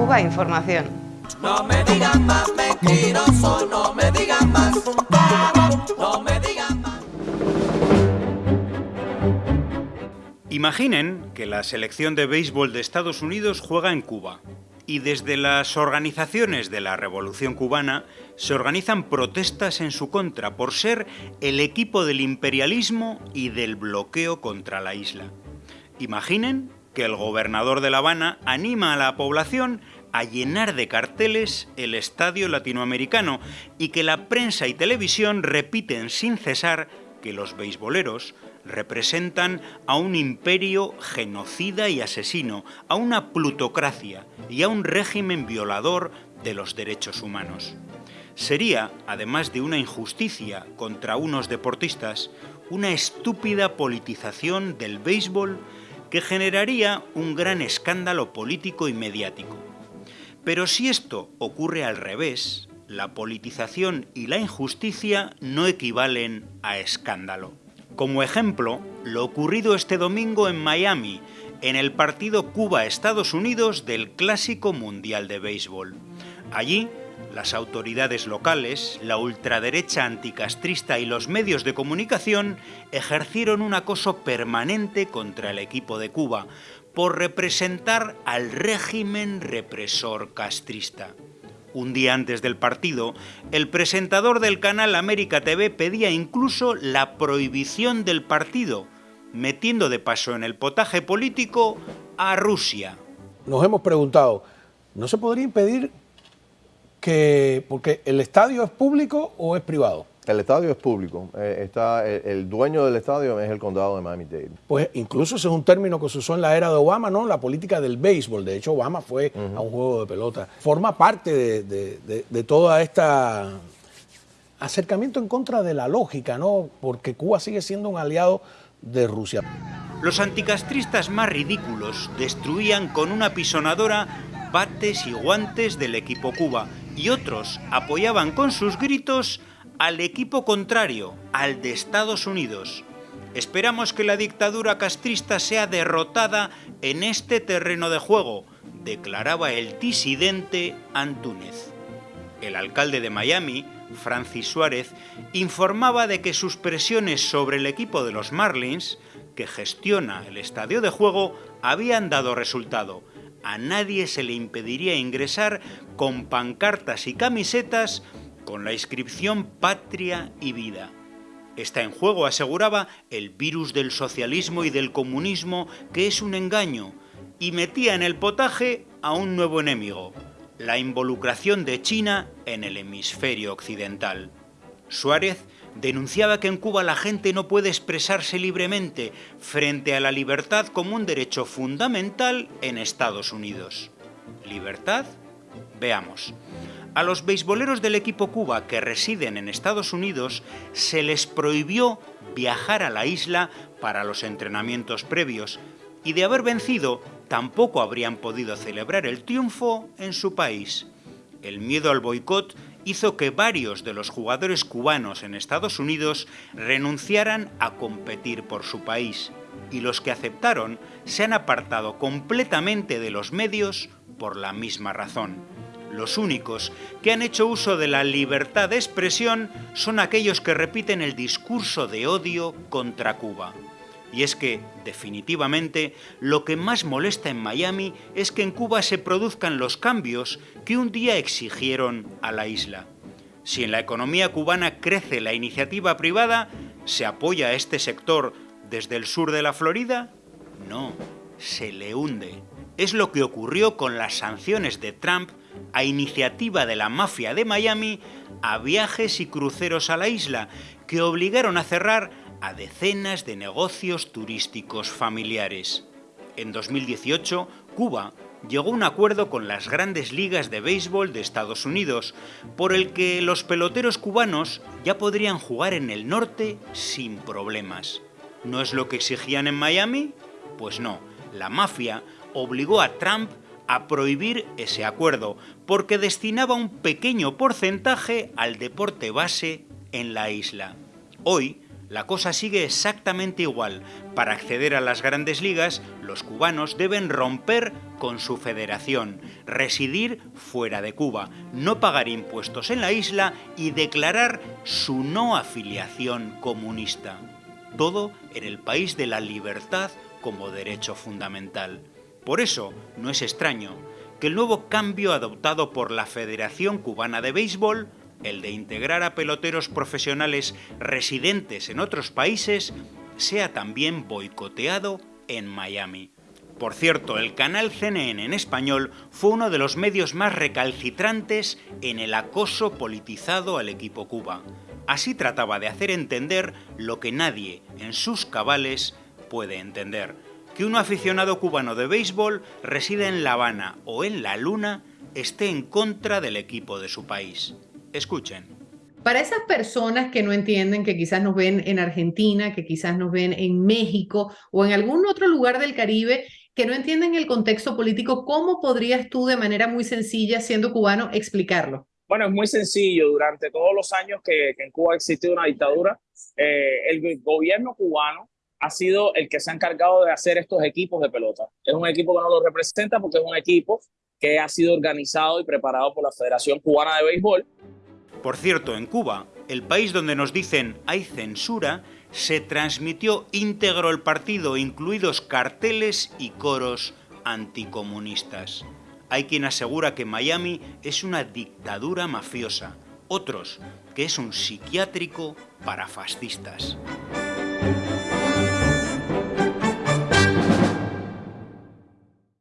Cuba Información. No me digan más mentiroso, no me digan más, no me digan más. Imaginen que la selección de béisbol de Estados Unidos juega en Cuba y desde las organizaciones de la Revolución cubana se organizan protestas en su contra por ser el equipo del imperialismo y del bloqueo contra la isla. Imaginen que el gobernador de La Habana anima a la población a llenar de carteles el estadio latinoamericano y que la prensa y televisión repiten sin cesar que los beisboleros representan a un imperio genocida y asesino, a una plutocracia y a un régimen violador de los derechos humanos. Sería, además de una injusticia contra unos deportistas, una estúpida politización del béisbol que generaría un gran escándalo político y mediático. Pero si esto ocurre al revés, la politización y la injusticia no equivalen a escándalo. Como ejemplo, lo ocurrido este domingo en Miami, en el partido Cuba-Estados Unidos del Clásico Mundial de Béisbol. Allí, las autoridades locales, la ultraderecha anticastrista y los medios de comunicación ejercieron un acoso permanente contra el equipo de Cuba por representar al régimen represor castrista. Un día antes del partido, el presentador del canal América TV pedía incluso la prohibición del partido, metiendo de paso en el potaje político a Rusia. Nos hemos preguntado, ¿no se podría impedir que, porque el estadio es público o es privado? El estadio es público. Eh, está, el, el dueño del estadio es el condado de Miami-Dade. Pues incluso ese es un término que se usó en la era de Obama, ¿no? La política del béisbol. De hecho, Obama fue a un juego de pelota. Forma parte de, de, de, de toda esta acercamiento en contra de la lógica, ¿no? Porque Cuba sigue siendo un aliado de Rusia. Los anticastristas más ridículos destruían con una pisonadora bates y guantes del equipo Cuba y otros apoyaban con sus gritos al equipo contrario, al de Estados Unidos. Esperamos que la dictadura castrista sea derrotada en este terreno de juego, declaraba el disidente Antúnez. El alcalde de Miami, Francis Suárez, informaba de que sus presiones sobre el equipo de los Marlins, que gestiona el estadio de juego, habían dado resultado. A nadie se le impediría ingresar con pancartas y camisetas con la inscripción Patria y Vida. Está en juego, aseguraba, el virus del socialismo y del comunismo, que es un engaño, y metía en el potaje a un nuevo enemigo, la involucración de China en el hemisferio occidental. Suárez denunciaba que en Cuba la gente no puede expresarse libremente frente a la libertad como un derecho fundamental en Estados Unidos. ¿Libertad? Veamos. A los beisboleros del equipo Cuba que residen en Estados Unidos se les prohibió viajar a la isla para los entrenamientos previos y de haber vencido tampoco habrían podido celebrar el triunfo en su país. El miedo al boicot hizo que varios de los jugadores cubanos en Estados Unidos renunciaran a competir por su país y los que aceptaron se han apartado completamente de los medios por la misma razón. Los únicos que han hecho uso de la libertad de expresión son aquellos que repiten el discurso de odio contra Cuba. Y es que, definitivamente, lo que más molesta en Miami es que en Cuba se produzcan los cambios que un día exigieron a la isla. Si en la economía cubana crece la iniciativa privada, ¿se apoya a este sector desde el sur de la Florida? No, se le hunde. Es lo que ocurrió con las sanciones de Trump a iniciativa de la mafia de Miami a viajes y cruceros a la isla que obligaron a cerrar a decenas de negocios turísticos familiares. En 2018, Cuba llegó a un acuerdo con las grandes ligas de béisbol de Estados Unidos, por el que los peloteros cubanos ya podrían jugar en el norte sin problemas. ¿No es lo que exigían en Miami? Pues no, la mafia obligó a Trump a prohibir ese acuerdo, porque destinaba un pequeño porcentaje al deporte base en la isla. Hoy, La cosa sigue exactamente igual. Para acceder a las grandes ligas, los cubanos deben romper con su federación, residir fuera de Cuba, no pagar impuestos en la isla y declarar su no afiliación comunista. Todo en el país de la libertad como derecho fundamental. Por eso, no es extraño que el nuevo cambio adoptado por la Federación Cubana de Béisbol el de integrar a peloteros profesionales residentes en otros países, sea también boicoteado en Miami. Por cierto, el canal CNN en español fue uno de los medios más recalcitrantes en el acoso politizado al equipo Cuba. Así trataba de hacer entender lo que nadie en sus cabales puede entender, que un aficionado cubano de béisbol reside en La Habana o en La Luna esté en contra del equipo de su país. Escuchen. Para esas personas que no entienden, que quizás nos ven en Argentina, que quizás nos ven en México o en algún otro lugar del Caribe, que no entienden el contexto político, ¿cómo podrías tú de manera muy sencilla, siendo cubano, explicarlo? Bueno, es muy sencillo. Durante todos los años que, en Cuba ha existido una dictadura, eh, el gobierno cubano ha sido el que se ha encargado de hacer estos equipos de pelota. Es un equipo que no lo representa porque es un equipo que ha sido organizado y preparado por la Federación Cubana de Béisbol por cierto, en Cuba, el país donde nos dicen hay censura, se transmitió íntegro el partido, incluidos carteles y coros anticomunistas. Hay quien asegura que Miami es una dictadura mafiosa, otros que es un psiquiátrico para fascistas.